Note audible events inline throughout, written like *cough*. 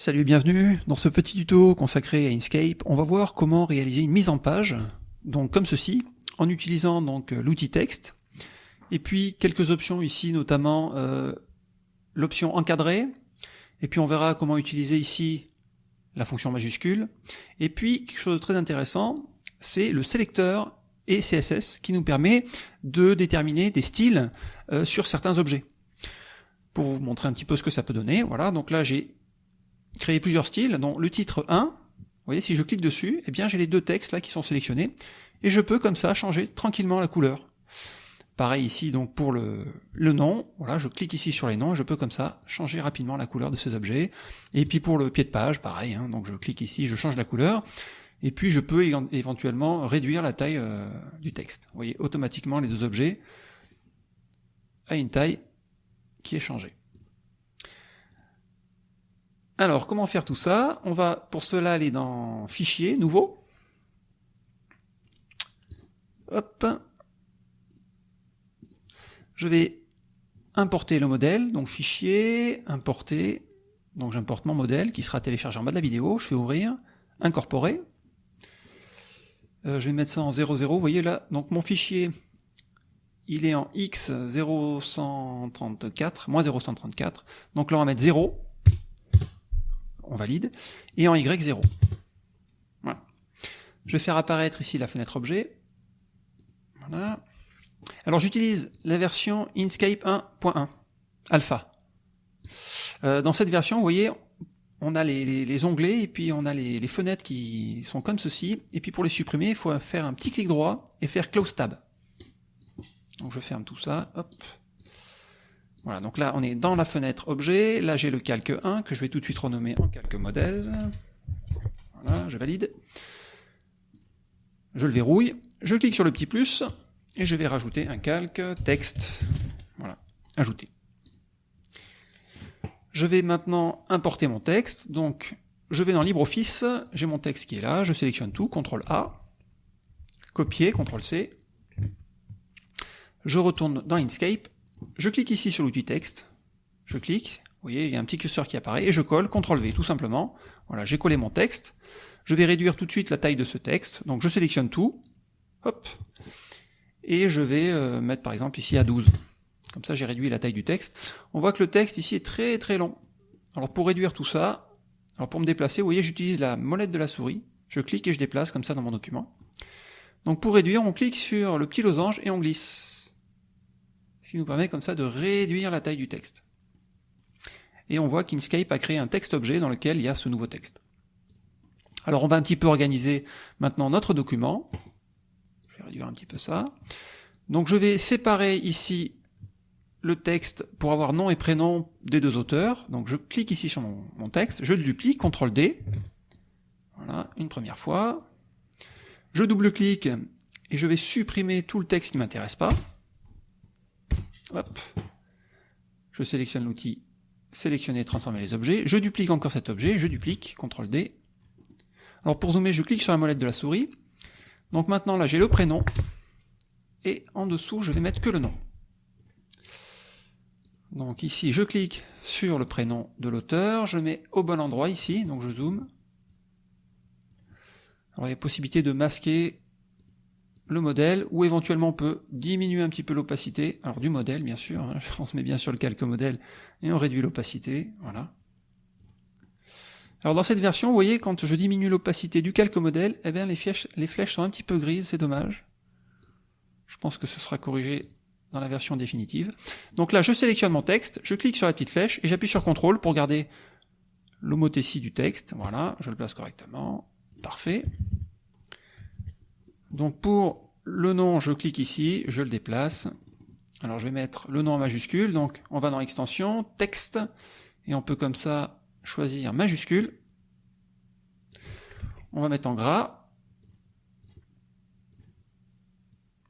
Salut et bienvenue. Dans ce petit tuto consacré à Inkscape, on va voir comment réaliser une mise en page, donc comme ceci, en utilisant donc l'outil texte, et puis quelques options ici, notamment euh, l'option encadrée, et puis on verra comment utiliser ici la fonction majuscule, et puis quelque chose de très intéressant, c'est le sélecteur et CSS qui nous permet de déterminer des styles euh, sur certains objets. Pour vous montrer un petit peu ce que ça peut donner, voilà, donc là j'ai créer plusieurs styles, dont le titre 1, vous voyez, si je clique dessus, eh bien j'ai les deux textes là qui sont sélectionnés, et je peux comme ça changer tranquillement la couleur. Pareil ici donc pour le, le nom, voilà, je clique ici sur les noms, et je peux comme ça changer rapidement la couleur de ces objets. Et puis pour le pied de page, pareil, hein, donc je clique ici, je change la couleur, et puis je peux éventuellement réduire la taille euh, du texte. Vous voyez, automatiquement les deux objets à une taille qui est changée. Alors, comment faire tout ça? On va pour cela aller dans Fichier, Nouveau. Hop. Je vais importer le modèle, donc Fichier, Importer. Donc j'importe mon modèle qui sera téléchargé en bas de la vidéo. Je fais Ouvrir, Incorporer. Euh, je vais mettre ça en 00. Vous voyez là, donc mon fichier, il est en X0134, moins 0134. Donc là, on va mettre 0 on valide, et en Y0. Voilà. Je vais faire apparaître ici la fenêtre objet. Voilà. Alors j'utilise la version Inkscape 1.1 alpha. Euh, dans cette version, vous voyez, on a les, onglets et puis on a les, les, fenêtres qui sont comme ceci. Et puis pour les supprimer, il faut faire un petit clic droit et faire Close Tab. Donc je ferme tout ça. Hop. Voilà, donc là on est dans la fenêtre objet, là j'ai le calque 1 que je vais tout de suite renommer en calque modèle. Voilà, je valide. Je le verrouille, je clique sur le petit plus, et je vais rajouter un calque texte. Voilà, ajouter. Je vais maintenant importer mon texte, donc je vais dans LibreOffice, j'ai mon texte qui est là, je sélectionne tout, CTRL A, copier, CTRL C, je retourne dans Inkscape, je clique ici sur l'outil texte, je clique, vous voyez, il y a un petit curseur qui apparaît, et je colle, CTRL V, tout simplement. Voilà, j'ai collé mon texte. Je vais réduire tout de suite la taille de ce texte, donc je sélectionne tout, hop, et je vais euh, mettre par exemple ici à 12. Comme ça j'ai réduit la taille du texte. On voit que le texte ici est très très long. Alors pour réduire tout ça, alors pour me déplacer, vous voyez, j'utilise la molette de la souris, je clique et je déplace comme ça dans mon document. Donc pour réduire, on clique sur le petit losange et on glisse ce qui nous permet comme ça de réduire la taille du texte. Et on voit qu'Inkscape a créé un texte-objet dans lequel il y a ce nouveau texte. Alors on va un petit peu organiser maintenant notre document. Je vais réduire un petit peu ça. Donc je vais séparer ici le texte pour avoir nom et prénom des deux auteurs. Donc je clique ici sur mon, texte, je le duplique, CTRL D. Voilà, une première fois. Je double-clique et je vais supprimer tout le texte qui ne m'intéresse pas. Je sélectionne l'outil sélectionner, transformer les objets. Je duplique encore cet objet, je duplique, CTRL D. Alors pour zoomer, je clique sur la molette de la souris. Donc maintenant là j'ai le prénom. Et en dessous, je vais mettre que le nom. Donc ici, je clique sur le prénom de l'auteur, je mets au bon endroit ici, donc je zoome. Alors il y a possibilité de masquer le modèle, ou éventuellement on peut diminuer un petit peu l'opacité, alors du modèle bien sûr, on se met bien sur le calque modèle, et on réduit l'opacité, voilà. Alors dans cette version, vous voyez, quand je diminue l'opacité du calque modèle, eh bien les flèches, les flèches sont un petit peu grises, c'est dommage. Je pense que ce sera corrigé dans la version définitive. Donc là, je sélectionne mon texte, je clique sur la petite flèche, et j'appuie sur CTRL pour garder l'homothétie du texte, voilà, je le place correctement, parfait. Donc pour le nom, je clique ici, je le déplace. Alors je vais mettre le nom en majuscule, donc on va dans extension, texte, et on peut comme ça choisir majuscule. On va mettre en gras.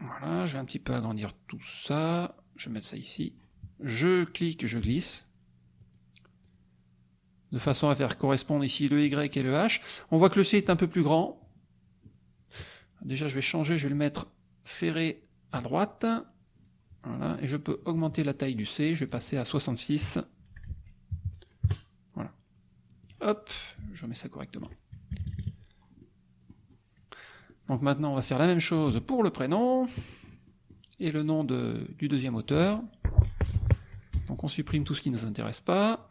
Voilà, je vais un petit peu agrandir tout ça. Je vais mettre ça ici. Je clique, je glisse. De façon à faire correspondre ici le Y et le H. On voit que le C est un peu plus grand. Déjà, je vais changer, je vais le mettre ferré à droite. Voilà, et je peux augmenter la taille du C, je vais passer à 66. Voilà. Hop, je remets ça correctement. Donc maintenant, on va faire la même chose pour le prénom et le nom du deuxième auteur. Donc on supprime tout ce qui ne nous intéresse pas.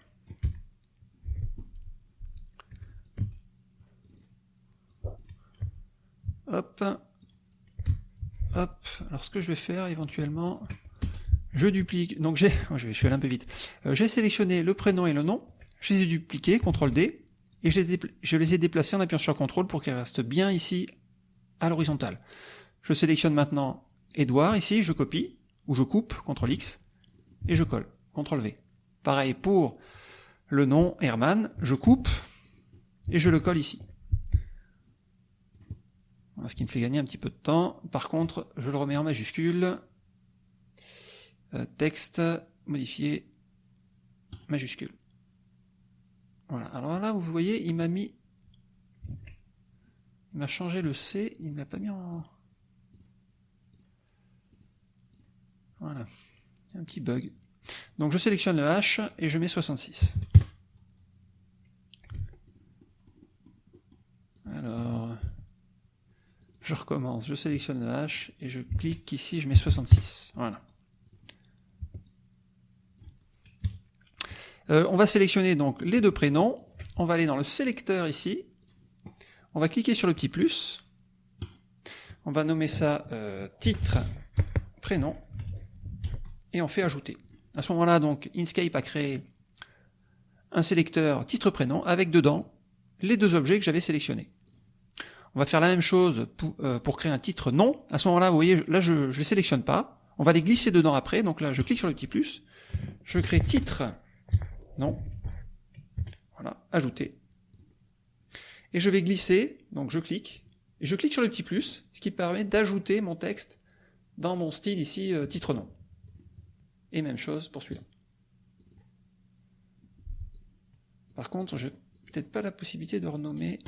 Hop. Hop. Alors ce que je vais faire éventuellement, je duplique. Donc j'ai, *laughs* je vais, aller un peu vite. Euh, j'ai sélectionné le prénom et le nom. Je les ai dupliqués, CTRL D, et je les, je les ai déplacés en appuyant sur CTRL pour qu'ils restent bien ici à l'horizontale. Je sélectionne maintenant Edouard ici, je copie, ou je coupe, CTRL X, et je colle, CTRL V. Pareil pour le nom Herman, je coupe, et je le colle ici. Ce qui me fait gagner un petit peu de temps. Par contre, je le remets en majuscule. Euh, texte, modifié, majuscule. Voilà. Alors là, vous voyez, il m'a mis il m'a changé le C, il ne l'a pas mis en... Voilà, un petit bug. Donc je sélectionne le H et je mets 66. Alors, je recommence, je sélectionne le H et je clique ici, je mets 66. Voilà. Euh, on va sélectionner donc les deux prénoms. On va aller dans le sélecteur ici on va cliquer sur le petit plus. On va nommer ça euh, titre, prénom. Et on fait ajouter. À ce moment-là, donc, Inkscape a créé un sélecteur titre-prénom avec dedans les deux objets que j'avais sélectionnés. On va faire la même chose euh, pour, créer un titre nom. À ce moment-là, vous voyez, là, je ne les sélectionne pas. On va les glisser dedans après. Donc là, je clique sur le petit plus. Je crée titre, nom. Voilà, ajouter et je vais glisser, donc je clique, et je clique sur le petit plus, ce qui permet d'ajouter mon texte dans mon style ici, euh, titre nom. Et même chose pour celui-là. Par contre, je n'ai peut-être pas la possibilité de renommer...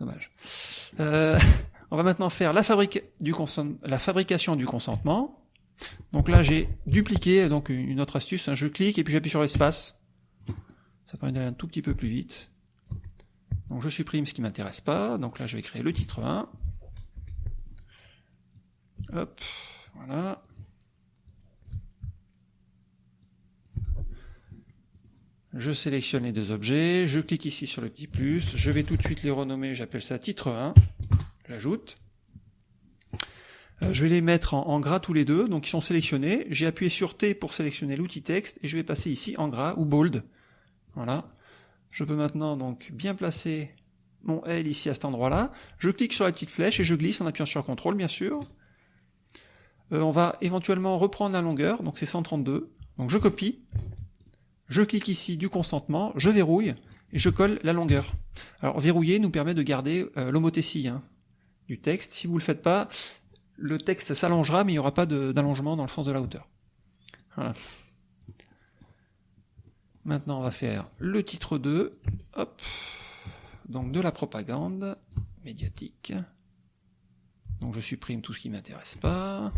Dommage. Euh, on va maintenant faire la, du la fabrication du consentement. Donc là, j'ai dupliqué donc une autre astuce. Je clique et puis j'appuie sur l'espace. Ça permet d'aller un tout petit peu plus vite. Donc je supprime ce qui m'intéresse pas. Donc là, je vais créer le titre 1. Hop, voilà. Je sélectionne les deux objets, je clique ici sur le petit plus, je vais tout de suite les renommer, j'appelle ça titre 1, j'ajoute. Euh, je vais les mettre en, gras tous les deux, donc ils sont sélectionnés. J'ai appuyé sur T pour sélectionner l'outil texte et je vais passer ici en gras ou bold. Voilà. Je peux maintenant donc bien placer mon L ici à cet endroit-là. Je clique sur la petite flèche et je glisse en appuyant sur CTRL bien sûr. Euh, on va éventuellement reprendre la longueur, donc c'est 132. Donc je copie, je clique ici du consentement, je verrouille et je colle la longueur. Alors verrouiller nous permet de garder euh, hein, du texte. Si vous ne le faites pas, le texte s'allongera mais il n'y aura pas d'allongement dans le sens de la hauteur. Voilà. Maintenant, on va faire le titre 2. Hop. Donc de la propagande médiatique. Donc je supprime tout ce qui ne m'intéresse pas.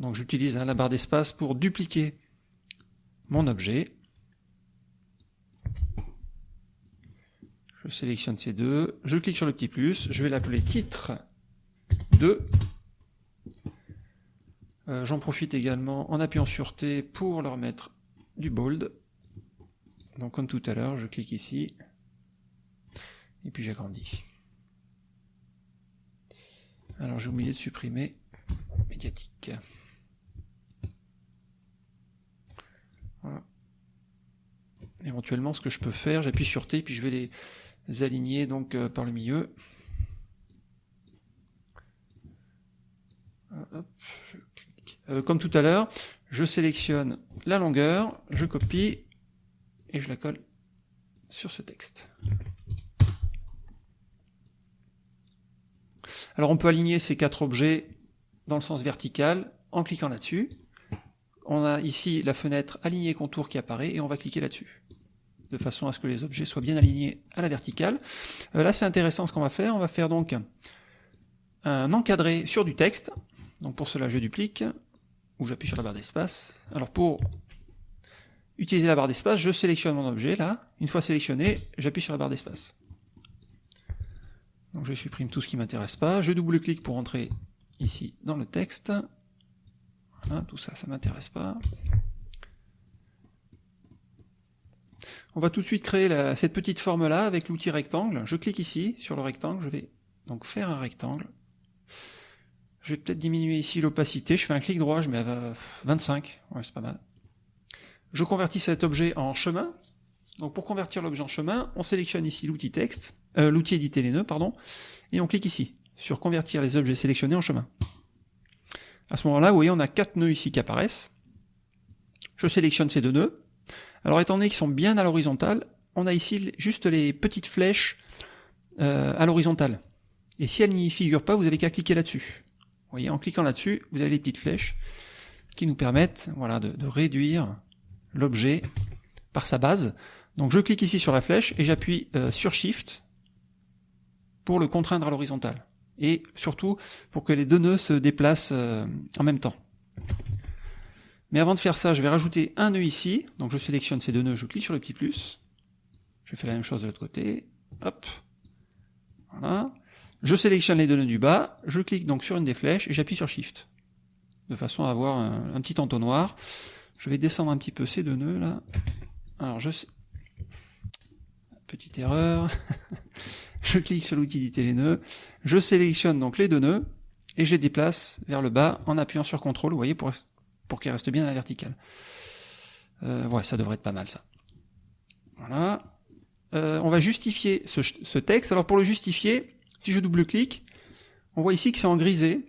Donc j'utilise la barre d'espace pour dupliquer mon objet. Je sélectionne ces deux, je clique sur le petit plus, je vais l'appeler titre 2 euh, j'en profite également en appuyant sur T pour leur mettre du bold. Donc comme tout à l'heure, je clique ici, et puis j'agrandis. Alors j'ai oublié de supprimer médiatique. Éventuellement, ce que je peux faire, j'appuie sur T, puis je vais les aligner donc euh, par le milieu. Hop, euh, comme tout à l'heure, je sélectionne la longueur, je copie et je la colle sur ce texte. Alors on peut aligner ces quatre objets dans le sens vertical en cliquant là-dessus. On a ici la fenêtre aligner contour qui apparaît et on va cliquer là-dessus de façon à ce que les objets soient bien alignés à la verticale. Euh, là c'est intéressant ce qu'on va faire, on va faire donc un encadré sur du texte. Donc pour cela je duplique, ou j'appuie sur la barre d'espace. Alors pour utiliser la barre d'espace, je sélectionne mon objet là. Une fois sélectionné, j'appuie sur la barre d'espace. Je supprime tout ce qui m'intéresse pas. Je double-clique pour entrer ici dans le texte. Voilà, tout ça, ça m'intéresse pas. On va tout de suite créer cette petite forme là avec l'outil rectangle. Je clique ici sur le rectangle, je vais donc faire un rectangle. Je vais peut-être diminuer ici l'opacité, je fais un clic droit, je mets à 25, ouais c'est pas mal. Je convertis cet objet en chemin. Donc pour convertir l'objet en chemin, on sélectionne ici l'outil texte, euh, l'outil éditer les nœuds, pardon, et on clique ici sur convertir les objets sélectionnés en chemin. À ce moment-là, vous voyez, on a quatre nœuds ici qui apparaissent. Je sélectionne ces deux nœuds. Alors étant donné qu'ils sont bien à l'horizontale, on a ici juste les petites flèches euh, à l'horizontale. Et si elles n'y figurent pas, vous avez qu'à cliquer là-dessus. Vous voyez, en cliquant là-dessus, vous avez les petites flèches qui nous permettent voilà, de, réduire l'objet par sa base. Donc je clique ici sur la flèche et j'appuie euh, sur Shift pour le contraindre à l'horizontale. Et surtout pour que les deux nœuds se déplacent euh, en même temps. Mais avant de faire ça, je vais rajouter un nœud ici. Donc je sélectionne ces deux nœuds, je clique sur le petit plus. Je fais la même chose de l'autre côté. Hop. Voilà. Je sélectionne les deux nœuds du bas, je clique donc sur une des flèches et j'appuie sur Shift. De façon à avoir un, petit entonnoir. Je vais descendre un petit peu ces deux nœuds là. Alors je... Petite erreur. *laughs* je clique sur l'outil d'éditer les nœuds. Je sélectionne donc les deux nœuds et je les déplace vers le bas en appuyant sur CTRL, vous voyez, pour, pour qu'ils restent bien à la verticale. Euh, ouais, ça devrait être pas mal ça. Voilà. Euh, on va justifier ce, ce texte. Alors pour le justifier, si je double-clique, on voit ici que c'est en grisé.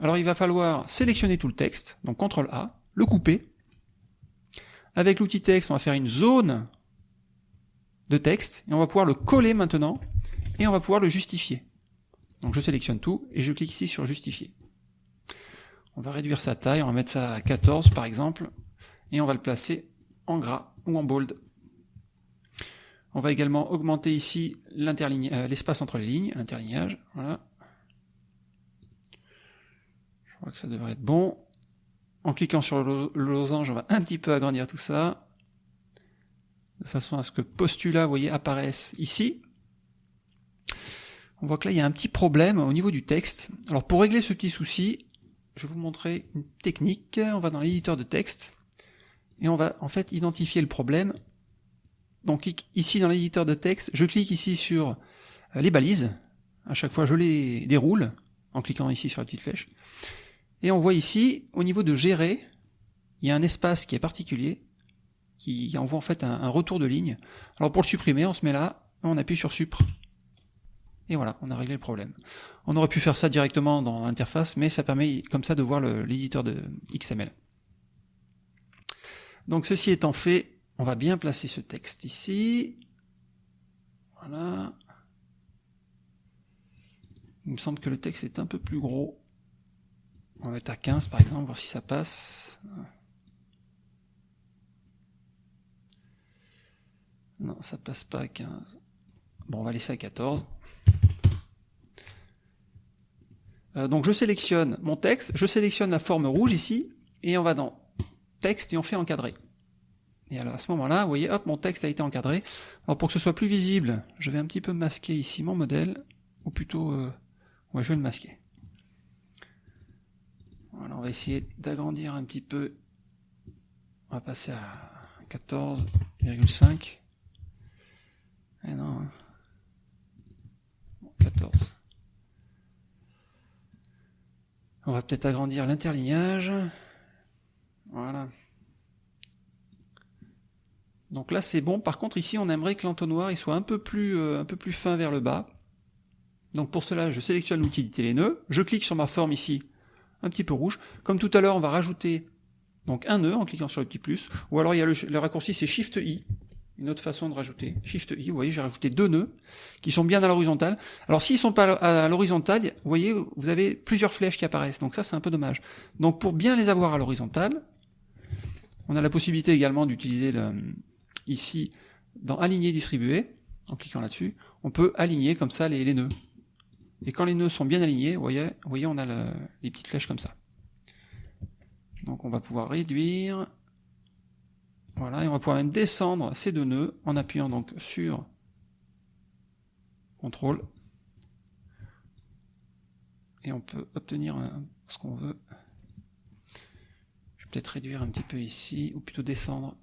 Alors il va falloir sélectionner tout le texte, donc CTRL A, le couper. Avec l'outil texte, on va faire une zone de texte, et on va pouvoir le coller maintenant, et on va pouvoir le justifier. Donc je sélectionne tout, et je clique ici sur justifier. On va réduire sa taille, on va mettre ça à 14 par exemple, et on va le placer en gras ou en bold. On va également augmenter ici euh, l'espace entre les lignes, l'interlignage. Voilà. Je crois que ça devrait être bon. En cliquant sur le losange, on va un petit peu agrandir tout ça, de façon à ce que postulat, vous voyez, apparaisse ici. On voit que là, il y a un petit problème au niveau du texte. Alors pour régler ce petit souci, je vais vous montrer une technique. On va dans l'éditeur de texte, et on va en fait identifier le problème donc ici dans l'éditeur de texte, je clique ici sur euh, les balises. À chaque fois, je les déroule en cliquant ici sur la petite flèche. Et on voit ici, au niveau de gérer, il y a un espace qui est particulier, qui envoie en fait un, retour de ligne. Alors pour le supprimer, on se met là, on appuie sur Supr. Et voilà, on a réglé le problème. On aurait pu faire ça directement dans l'interface, mais ça permet comme ça de voir l'éditeur de XML. Donc ceci étant fait, on va bien placer ce texte ici. Voilà. Il me semble que le texte est un peu plus gros. On va mettre à 15 par exemple, voir si ça passe. Non, ça passe pas à 15. Bon, on va laisser à 14. Euh, donc je sélectionne mon texte, je sélectionne la forme rouge ici, et on va dans texte et on fait encadrer. Et alors à ce moment-là, vous voyez, hop, mon texte a été encadré. Alors pour que ce soit plus visible, je vais un petit peu masquer ici mon modèle, ou plutôt, euh, ouais, je vais le masquer. Voilà, on va essayer d'agrandir un petit peu. On va passer à 14,5. Eh non. 14. Hein. On va peut-être agrandir l'interlignage. Voilà. Donc là c'est bon. Par contre ici on aimerait que l'entonnoir soit un peu plus euh, un peu plus fin vers le bas. Donc pour cela je sélectionne l'outil les nœuds, je clique sur ma forme ici, un petit peu rouge. Comme tout à l'heure on va rajouter donc un nœud en cliquant sur le petit plus, ou alors il y a le, raccourci c'est Shift I, une autre façon de rajouter. Shift I, vous voyez j'ai rajouté deux nœuds qui sont bien à l'horizontale. Alors s'ils sont pas à l'horizontale, vous voyez vous avez plusieurs flèches qui apparaissent, donc ça c'est un peu dommage. Donc pour bien les avoir à l'horizontale, on a la possibilité également d'utiliser ici dans aligner distribuer, en cliquant là-dessus, on peut aligner comme ça les, nœuds. Et quand les nœuds sont bien alignés, vous voyez, vous voyez on a les petites flèches comme ça. Donc on va pouvoir réduire. Voilà, et on va pouvoir même descendre ces deux nœuds en appuyant donc sur CTRL. Et on peut obtenir ce qu'on veut. Je vais peut-être réduire un petit peu ici, ou plutôt descendre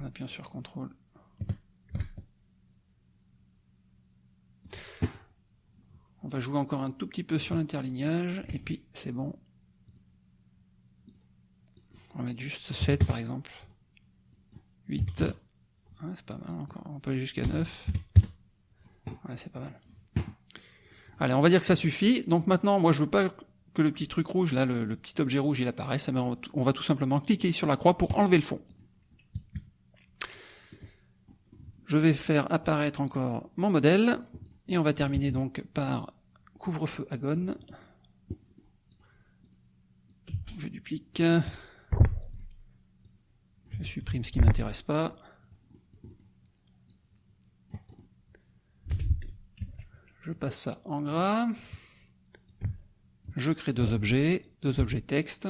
en appuyant sur CTRL. On va jouer encore un tout petit peu sur l'interlignage, et puis c'est bon. On va mettre juste 7 par exemple. 8. c'est pas mal encore. On peut aller jusqu'à 9. Ouais, c'est pas mal. Allez, on va dire que ça suffit. Donc maintenant, moi je veux pas que le petit truc rouge, là, le, petit objet rouge, il apparaisse. On va tout simplement cliquer sur la croix pour enlever le fond. Je vais faire apparaître encore mon modèle. Et on va terminer donc par couvre-feu agone. Je duplique. Je supprime ce qui ne m'intéresse pas. Je passe ça en gras. Je crée deux objets, deux objets texte.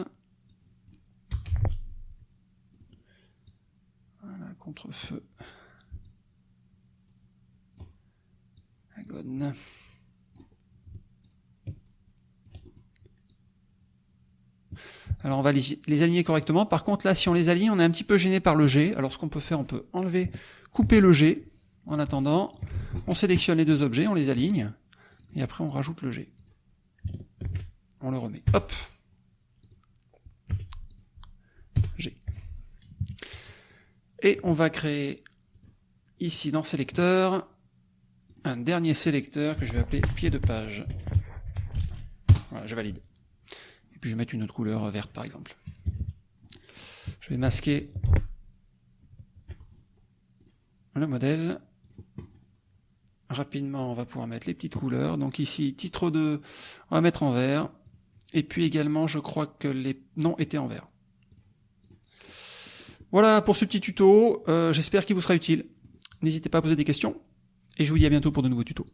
Voilà, contre-feu. Agone. Alors on va les, aligner correctement. Par contre là, si on les aligne, on est un petit peu gêné par le G. Alors ce qu'on peut faire, on peut enlever, couper le G. En attendant, on sélectionne les deux objets, on les aligne, et après on rajoute le G. On le remet. Hop G. Et on va créer ici dans sélecteur un dernier sélecteur que je vais appeler pied de page. Voilà, je valide puis je vais mettre une autre couleur verte par exemple. Je vais masquer le modèle. Rapidement, on va pouvoir mettre les petites couleurs. Donc ici, titre 2, on va mettre en vert. Et puis également, je crois que les noms étaient en vert. Voilà pour ce petit tuto. Euh, j'espère qu'il vous sera utile. N'hésitez pas à poser des questions. Et je vous dis à bientôt pour de nouveaux tutos.